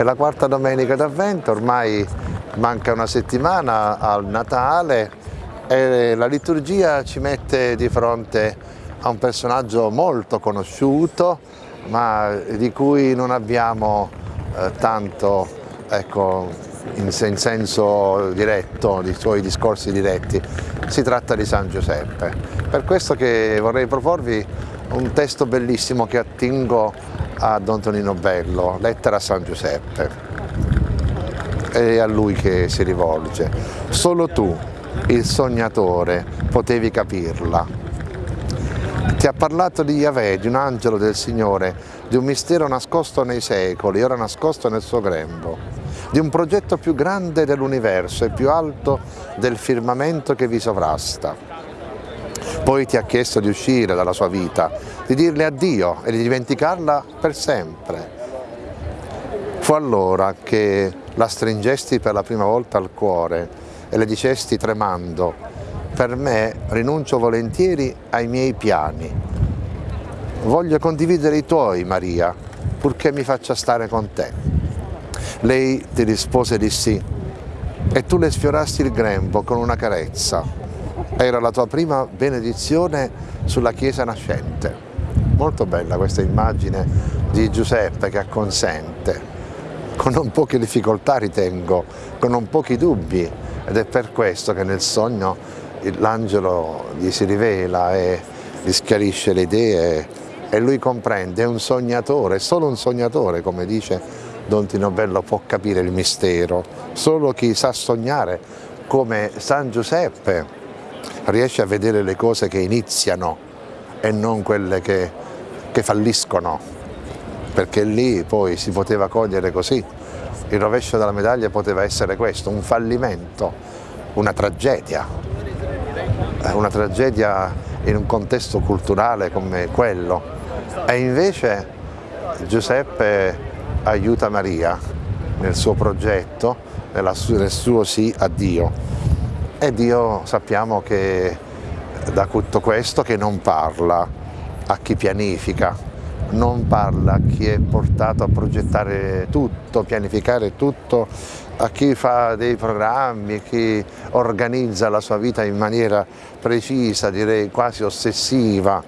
È la quarta domenica d'avvento, ormai manca una settimana al Natale e la liturgia ci mette di fronte a un personaggio molto conosciuto ma di cui non abbiamo eh, tanto ecco, in, in, senso diretto, di suoi discorsi diretti, si tratta di San Giuseppe. Per questo che vorrei proporvi un testo bellissimo che attingo a Don Tonino Bello, Lettera a San Giuseppe. È a lui che si rivolge. Solo tu, il sognatore, potevi capirla. Ti ha parlato di Yahweh, di un angelo del Signore, di un mistero nascosto nei secoli, ora nascosto nel suo grembo, di un progetto più grande dell'universo e più alto del firmamento che vi sovrasta. Poi ti ha chiesto di uscire dalla sua vita, di dirle addio e di dimenticarla per sempre. Fu allora che la stringesti per la prima volta al cuore e le dicesti tremando, per me rinuncio volentieri ai miei piani, Voglio condividere i tuoi, Maria, purché mi faccia stare con te. Lei ti rispose di sì e tu le sfiorasti il grembo con una carezza. Era la tua prima benedizione sulla Chiesa nascente. Molto bella questa immagine di Giuseppe che acconsente, con non poche difficoltà ritengo, con non pochi dubbi ed è per questo che nel sogno l'angelo gli si rivela e gli schiarisce le idee e lui comprende, è un sognatore, solo un sognatore, come dice Don Tino Bello, può capire il mistero, solo chi sa sognare come San Giuseppe riesce a vedere le cose che iniziano e non quelle che, che falliscono, perché lì poi si poteva cogliere così, il rovescio della medaglia poteva essere questo, un fallimento, una tragedia, una tragedia in un contesto culturale come quello, e invece Giuseppe aiuta Maria nel suo progetto, nel suo sì a Dio. E Dio sappiamo che da tutto questo che non parla a chi pianifica, non parla a chi è portato a progettare tutto, pianificare tutto, a chi fa dei programmi, chi organizza la sua vita in maniera precisa, direi quasi ossessiva,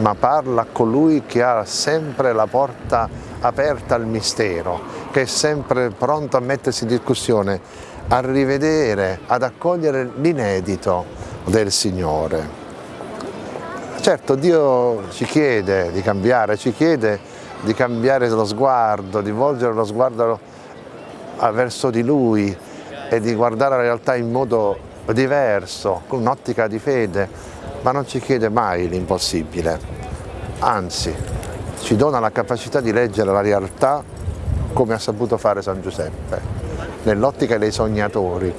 ma parla a colui che ha sempre la porta aperta al mistero, che è sempre pronto a mettersi in discussione, a rivedere, ad accogliere l'inedito del Signore. Certo, Dio ci chiede di cambiare, ci chiede di cambiare lo sguardo, di volgere lo sguardo verso di Lui e di guardare la realtà in modo diverso, con un'ottica di fede, ma non ci chiede mai l'impossibile, anzi ci dona la capacità di leggere la realtà come ha saputo fare San Giuseppe, nell'ottica dei sognatori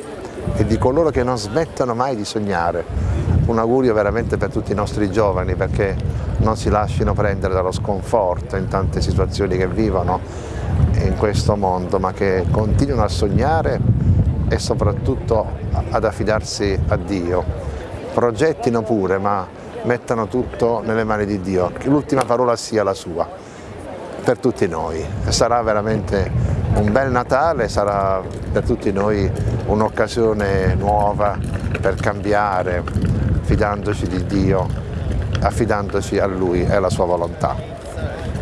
e di coloro che non smettono mai di sognare. Un augurio veramente per tutti i nostri giovani perché non si lasciano prendere dallo sconforto in tante situazioni che vivono in questo mondo, ma che continuino a sognare e soprattutto ad affidarsi a Dio progettino pure ma mettano tutto nelle mani di Dio, che l'ultima parola sia la sua per tutti noi. Sarà veramente un bel Natale, sarà per tutti noi un'occasione nuova per cambiare, fidandoci di Dio, affidandoci a Lui e alla sua volontà.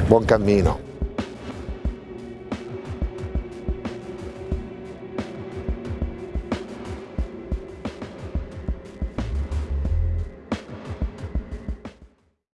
Buon cammino!